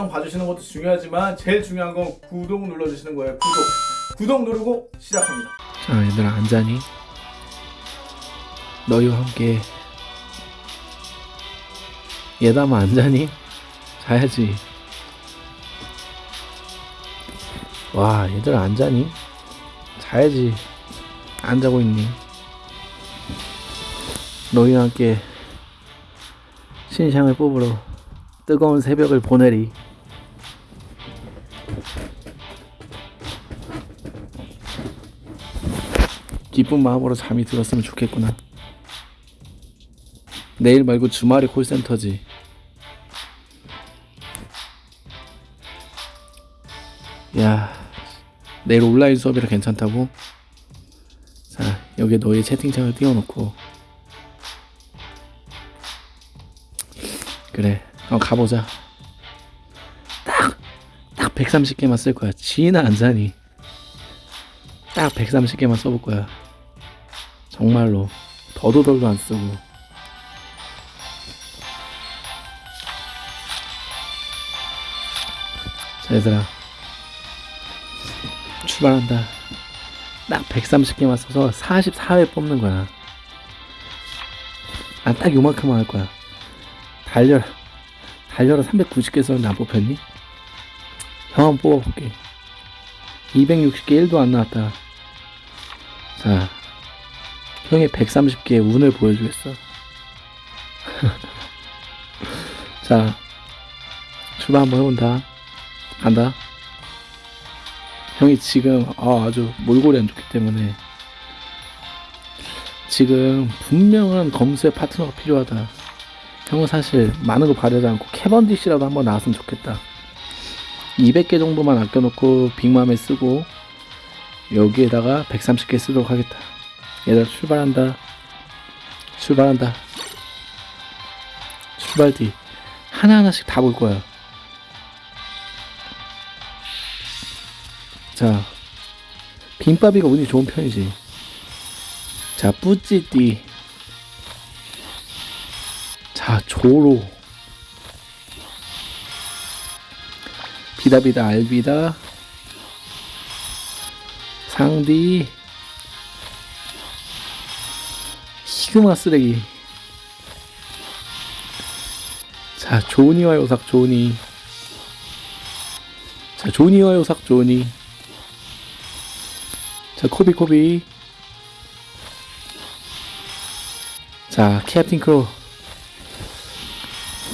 영상 봐주시는 것도 중요하지만 제일 중요한 건 구독 눌러주시는 거예요 구독 구독 누르고 시작합니다 자 얘들아 안 자니? 너희와 함께 예담아 안 자니? 자야지 와 얘들아 안 자니? 자야지 안 자고 있니? 너희와 함께 신상을 뽑으러 뜨거운 새벽을 보내리 기쁜 마음으로 잠이 들었으면 좋겠구나. 내일 말고 주말에 콜센터지. 야, 내일 온라인 수업이라 괜찮다고? 자, 여기 너의 채팅창을 띄워놓고. 그래, 그럼 가보자. 딱, 딱 130개만 쓸 거야. 지나 안 자니? 딱 130개만 써볼 거야. 정말로. 더도덜도 안 쓰고. 자 얘들아. 출발한다. 딱 130개만 써서 44회 뽑는 거야. 난딱 요만큼만 할 거야. 달려라. 달려라 390개 썼는데 안 뽑혔니? 형 한번 뽑아볼게. 260개 1도 안 나왔다. 자 형의 130개의 운을 보여주겠어. 자, 출발 한번 해본다. 간다. 형이 지금 아, 아주 몰골이 안 좋기 때문에 지금 분명한 검수의 파트너가 필요하다. 형은 사실 많은 거 바라지 않고 캐번디시라도 한번 나왔으면 좋겠다. 200개 정도만 아껴놓고 빅맘에 쓰고 여기에다가 130개 쓰도록 하겠다. 얘들아 출발한다. 출발한다. 출발 뒤. 하나하나씩 다 볼 거야. 자 빈바비가 운이 좋은 편이지. 자 뿌찌띠. 자 조로. 비다비다 알비다. 상디 시그마 쓰레기. 자 조니와 요삭 조니 자 조니와 요삭 조니 자 코비 코비. 자 캡틴 크로.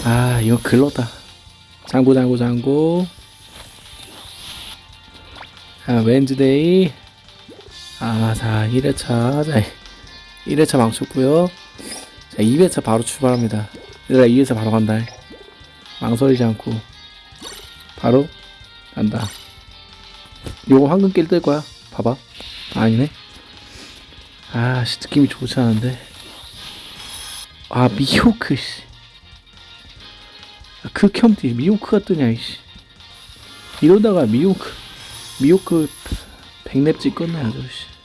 아 이거 글렀다. 장고 장고 장고 자 웬즈데이. 아자 1회차 자 1회차 망쳤고요. 자 2회차 바로 출발합니다. 얘들아 2회차 바로 간다. 망설이지 않고 바로 간다. 요거 황금길 뜰 거야. 봐봐. 아니네. 아씨 느낌이 좋지 않은데. 아 미호크 씨. 아, 극혐띠 미호크가 뜨냐 이씨. 이러다가 미호크 미호크 끝내 아주 씨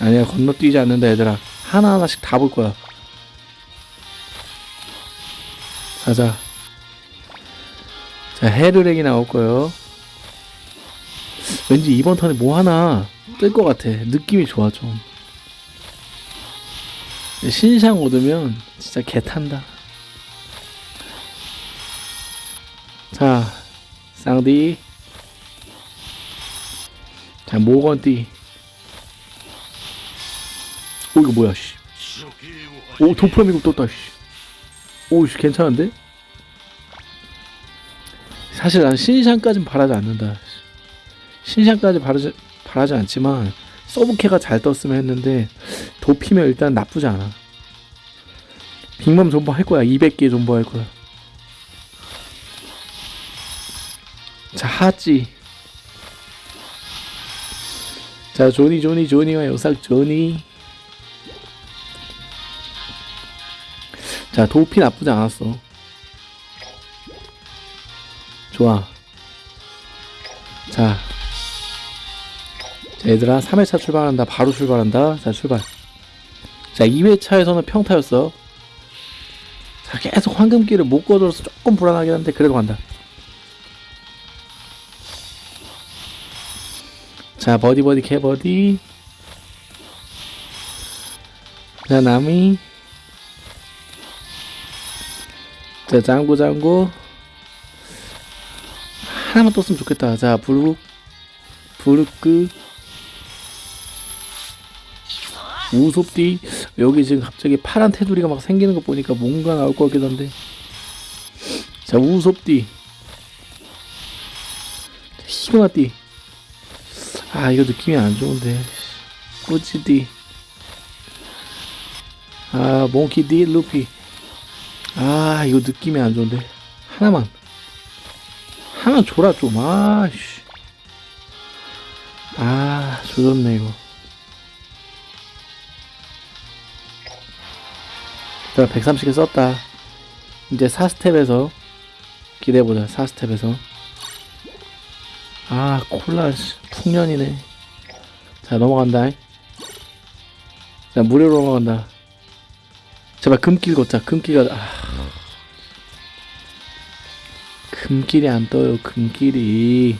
아니야 건너뛰지 않는다 얘들아. 하나하나씩 다 볼 거야. 가자. 자 헤르렉이 나올 거예요. 왠지 이번 턴에 뭐 하나 뜰 것 같아. 느낌이 좋아 좀. 신상 얻으면 진짜 개탄다. 자 쌍디. 자 모건띠 오 이거 뭐야 씨. 오 도플라밍고 떴다 씨. 오 씨 괜찮은데? 사실 난 신상까진 바라지 않는다 신상까지 바라지, 바라지 않지만 서브캐가 잘 떴으면 했는데 도피면 일단 나쁘지 않아 빅맘 존버 할 거야 200개 존버 할 거야 자 하찌 자 조니 조니 조니와 요삭 조니 자 도피 나쁘지 않았어. 좋아. 자, 자 얘들아 3회차 출발한다. 바로 출발한다. 자 출발. 자 2회차에서는 평타였어. 자 계속 황금기를 못 거둬서 조금 불안하긴 한데 그래도 간다. 자 버디버디 개버디. 자 나미 자 짱구 짱구. 하나만 떴으면 좋겠다. 자 부르 부르크 우섭디 여기 지금 갑자기 파란 테두리가 막 생기는 거 보니까 뭔가 나올 것 같기도 한데. 자 우섭디 히그마띠. 아 이거 느낌이 안 좋은데. 꾸지디 아 몽키디 루피 아 이거 느낌이 안 좋은데. 하나만. 하나 줘라 좀. 아씨. 아 조졌네 이거. 자 130개 썼다. 이제 4스텝에서 기대해보자 4스텝에서. 아 콜라 씨, 풍년이네. 자 넘어간다. 자 무료로 넘어간다. 제발 금길 걷자. 금길가 아. 금길이 안 떠요 금길이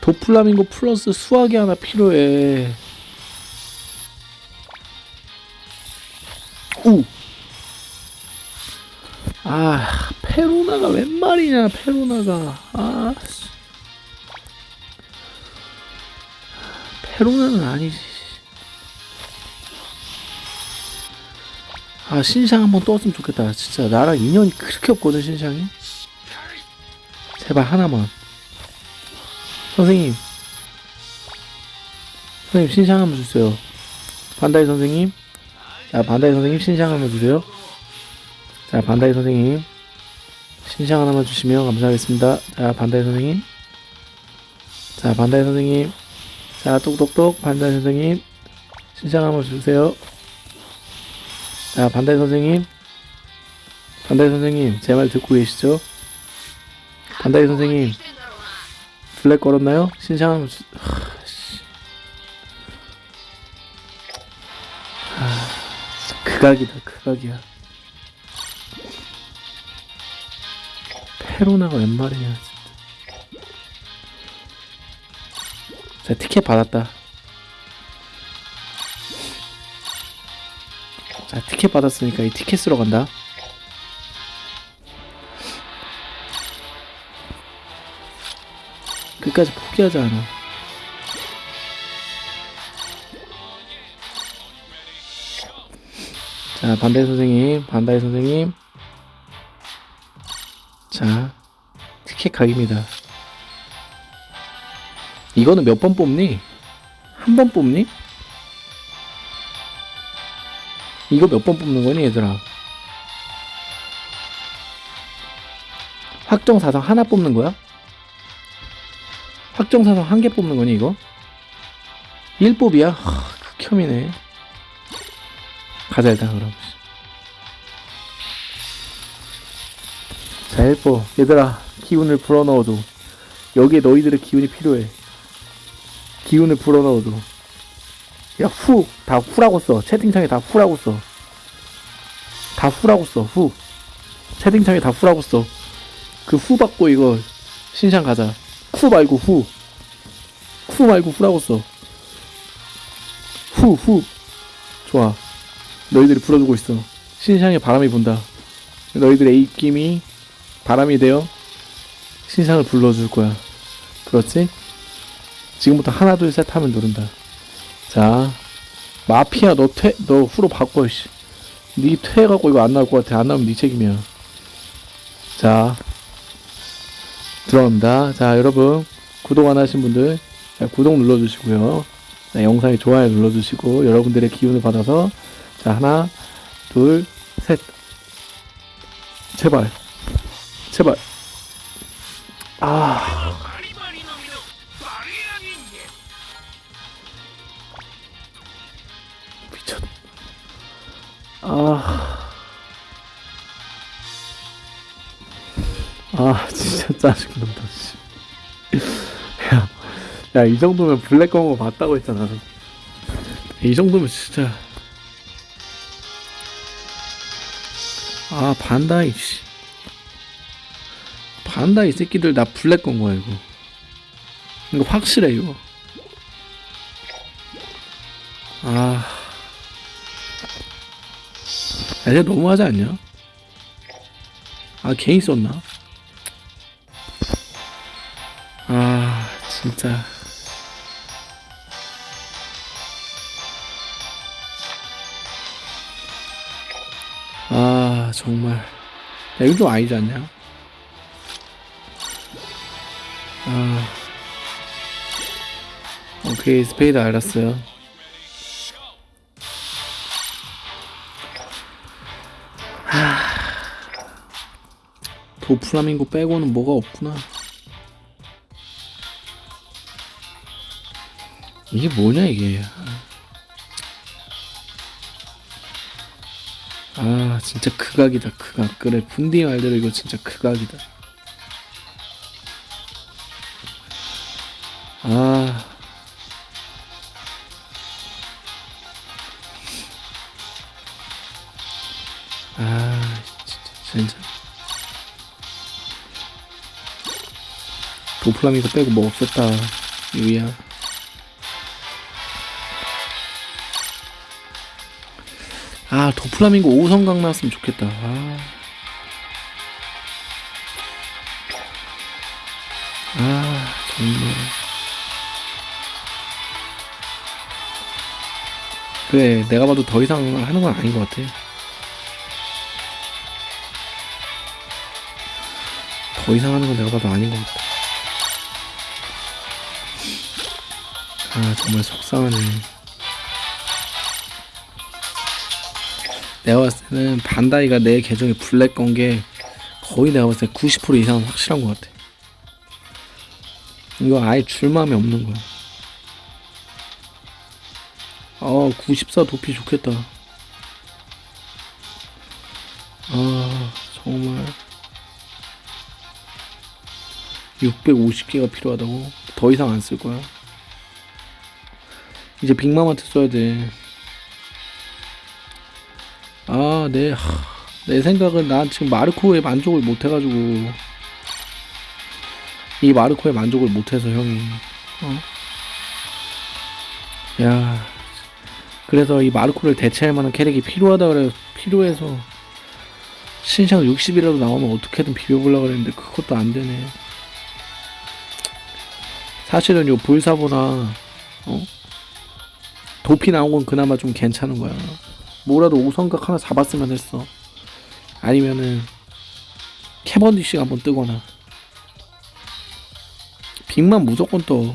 도플라밍고 플러스 수학이 하나 필요해 우! 아, 페로나가 웬 말이냐, 페로나가. 아, 씨. 페로나는 아니지. 아, 신상 한번 떴으면 좋겠다. 진짜 나랑 인연이 그렇게 없거든, 신상이. 제발 하나만. 선생님. 선생님, 신상 한번 주세요. 반다이 선생님. 자, 반다이 선생님 신상 한번 주세요. 자, 반다이 선생님. 신상 하나만 주시면 감사하겠습니다. 자, 반다이 선생님. 자, 반다이 선생님. 자, 똑똑똑 반다이 선생님. 신상 한번 주세요. 자, 반다이 선생님. 반다이 선생님, 제 말 듣고 계시죠? 반다이 선생님, 블랙 걸었나요? 신상. 아, 극악이다, 극악이야. 페로나가 웬 말이냐 진짜. 자 티켓 받았다 자 티켓 받았으니까 이 티켓 쓰러 간다 끝까지 포기하지 않아 자 반다이 선생님 반다이 선생님 자, 티켓 각입니다. 이거는 몇 번 뽑니? 한 번 뽑니? 이거 몇 번 뽑는 거니, 얘들아? 확정 사성 하나 뽑는 거야? 확정 사성 한개 뽑는 거니, 이거? 1뽑이야? 하, 극혐이네. 가자, 일단, 그럼. 자, 헬퍼. 얘들아, 기운을 불어넣어줘. 여기에 너희들의 기운이 필요해. 기운을 불어넣어줘. 야, 후! 다 후라고 써. 채팅창에 다 후라고 써. 다 후라고 써, 후. 채팅창에 다 후라고 써. 그 후 받고 이거 신상 가자. 후 말고 후. 후 말고 후라고 써. 후, 후. 좋아. 너희들이 불어주고 있어. 신상에 바람이 분다. 너희들의 입김이 바람이 되어 신상을 불러줄 거야. 그렇지? 지금부터 하나 둘 셋 하면 누른다. 자, 마피아 너 퇴, 너 후로 바꿔 씨. 니 퇴해갖고 이거 안 나올 것 같아. 안 나오면 니 책임이야. 자, 들어갑니다. 자, 여러분 구독 안 하신 분들 자, 구독 눌러주시고요. 자, 영상에 좋아요 눌러주시고 여러분들의 기운을 받아서 자 하나, 둘, 셋. 제발. 제발. 아. 아. 아, 진짜 짜증난다, 씨. 야, 야, 이 정도면 블랙 검거 맞다고 했잖아. 이 정도면 진짜. 아, 반다이, 씨. 반다 이 새끼들 나 블랙 건 거야 이거 이거 확실해 이거 아 야, 이제 너무하지 않냐? 아 괜히 썼나? 아 진짜 아 정말 야, 이거 좀 아니지 않냐? 아 오케이 스페이드 알았어요 도플라밍고 빼고는 뭐가 없구나. 이게 뭐냐 이게. 아 진짜 극악이다 극악. 그래 분디 말대로 이거 진짜 극악이다. 아. 아, 진짜, 진짜. 도플라밍고 빼고 뭐 없었다, 유이야. 아, 도플라밍고 5성강 나왔으면 좋겠다. 아. 아, 정말. 그래, 내가 봐도 더 이상 하는 건 아닌 것 같아. 더 이상 하는 건 내가 봐도 아닌 것 같아. 아, 정말 속상하네. 내가 봤을 때는 반다이가 내 계정에 블랙 건 게 거의 내가 봤을 때 90% 이상은 확실한 것 같아. 이거 아예 줄 마음이 없는 거야. 어, 94 도피 좋겠다. 아, 정말. 650개가 필요하다고? 더 이상 안 쓸 거야. 이제 빅맘한테 써야 돼. 아, 내, 하, 내 생각은 난 지금 마르코에 만족을 못 해가지고. 이 마르코에 만족을 못 해서 형이. 어? 야. 그래서 이 마르코를 대체할 만한 캐릭이 필요하다 그래 필요해서 신상 60이라도 나오면 어떻게든 비벼보려고 그랬는데 그것도 안 되네. 사실은 요 불사보나 어? 도피 나온 건 그나마 좀 괜찮은 거야. 뭐라도 오성각 하나 잡았으면 했어. 아니면은 캐번디쉬가 한번 뜨거나 빅만 무조건 떠.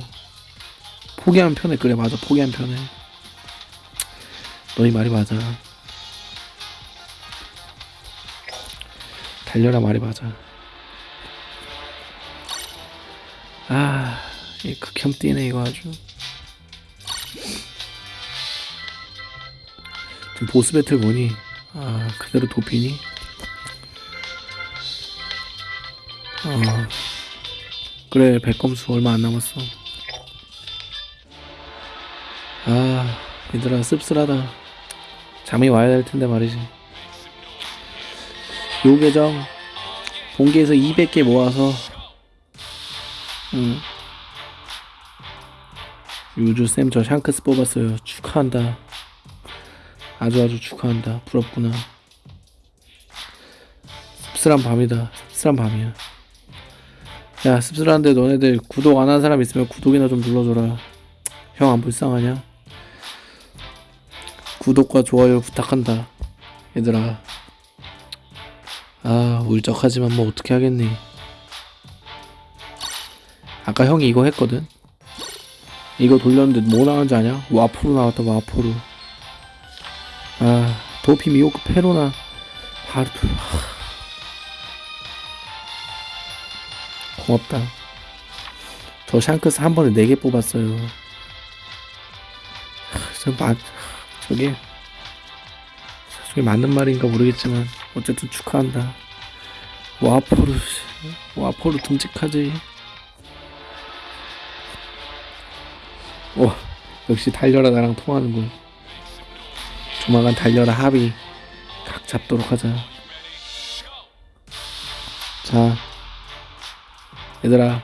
포기하면 편해. 그래 맞아. 포기하면 편해. 너희 말이 맞아. 달려라 말이 맞아. 아, 이 극혐 뛰네 이거 아주. 보스 배틀 보니 아 그대로 도피니. 어 그래 백검수 얼마 안 남았어. 아 얘들아 씁쓸하다. 잠이 와야 될 텐데 말이지. 요 계정 본계에서 200개 모아서 응. 유주쌤 저 샹크스 뽑았어요. 축하한다. 아주 아주 축하한다. 부럽구나. 씁쓸한 밤이다. 씁쓸한 밤이야. 야 씁쓸한데 너네들 구독 안 한 사람 있으면 구독이나 좀 눌러줘라. 형 안 불쌍하냐? 구독과 좋아요 부탁한다. 얘들아. 아 울적하지만 뭐 어떻게 하겠니. 아까 형이 이거 했거든. 이거 돌렸는데 뭐 나왔는지 아냐? 와포로 나왔다 와포로. 아 도피 미호크 페로나 바로 또- 하. 고맙다. 저 샹크스 한 번에 4개 뽑았어요. 하, 저 마, 저게 저게 맞는 말인가 모르겠지만 어쨌든 축하한다. 와포르 와포르 듬직하지. 와 역시 달려라 나랑 통하는군. 조만간 달려라 합의 각 잡도록 하자. 자 얘들아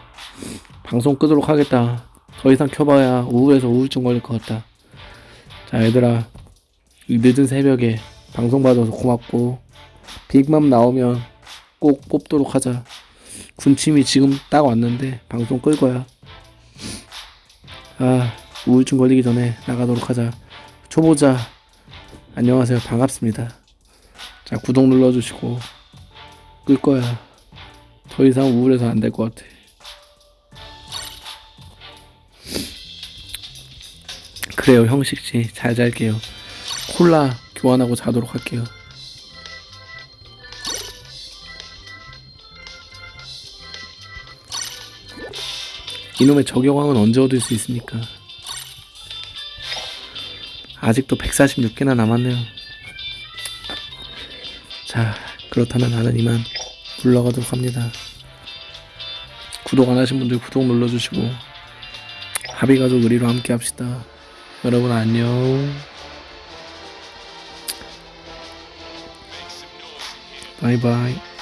방송 끄도록 하겠다. 더 이상 켜봐야 우울해서 우울증 걸릴 것 같다. 자, 얘들아. 이 늦은 새벽에 방송 봐줘서 고맙고, 빅맘 나오면 꼭 뽑도록 하자. 군침이 지금 딱 왔는데, 방송 끌 거야. 아, 우울증 걸리기 전에 나가도록 하자. 초보자, 안녕하세요. 반갑습니다. 자, 구독 눌러주시고, 끌 거야. 더 이상 우울해서 안 될 것 같아. 그래요, 형식씨. 잘 잘게요. 콜라 교환하고 자도록 할게요. 이놈의 저격왕은 언제 얻을 수 있습니까? 아직도 146개나 남았네요. 자, 그렇다면 나는 이만 물러가도록 합니다. 구독 안 하신 분들 구독 눌러주시고 합의가족 의리로 함께 합시다. 여러분 안녕. 바이바이.